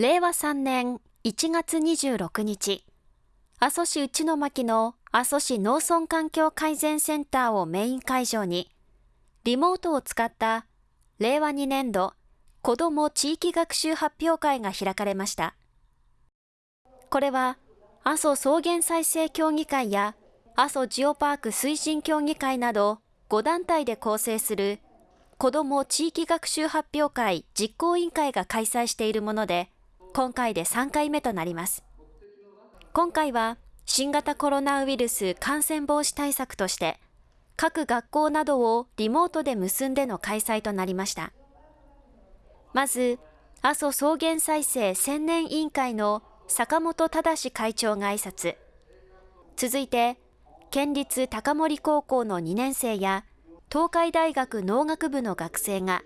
令和3年1月26日、阿蘇市内巻の阿蘇市農村環境改善センターをメイン会場に、リモートを使った令和2年度子ども地域学習発表会が開かれました。これは阿蘇草原再生協議会や阿蘇ジオパーク推進協議会など5団体で構成する子ども地域学習発表会実行委員会が開催しているもので、今回で3回目となります。今回は新型コロナウイルス感染防止対策として、各学校などをリモートで結んでの開催となりました。まず、阿蘇草原再生千年委員会の坂本忠会長が挨拶。続いて、県立高森高校の2年生や東海大学農学部の学生が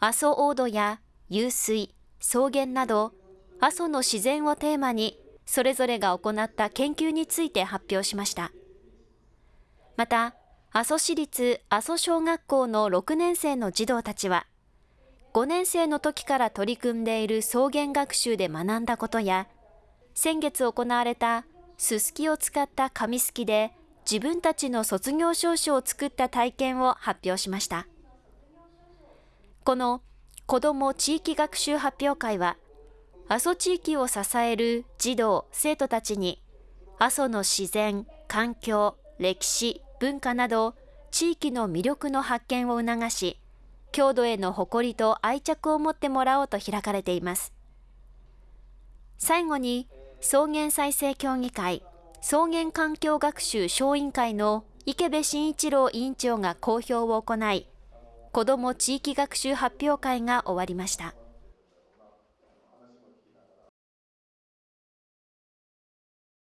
阿蘇大土や湧水、草原など阿蘇の自然をテーマにそれぞれが行った研究について発表しました。また、阿蘇市立阿蘇小学校の6年生の児童たちは、5年生の時から取り組んでいる草原学習で学んだことや、先月行われたすすきを使った紙すきで自分たちの卒業証書を作った体験を発表しました。この子ども地域学習発表会は、阿蘇地域を支える児童・生徒たちに、阿蘇の自然、環境、歴史、文化など、地域の魅力の発見を促し、郷土への誇りと愛着を持ってもらおうと開かれています。最後に、草原再生協議会草原環境学習小委員会の池部慎一郎委員長が公表を行い、子ども地域学習発表会が終わりました。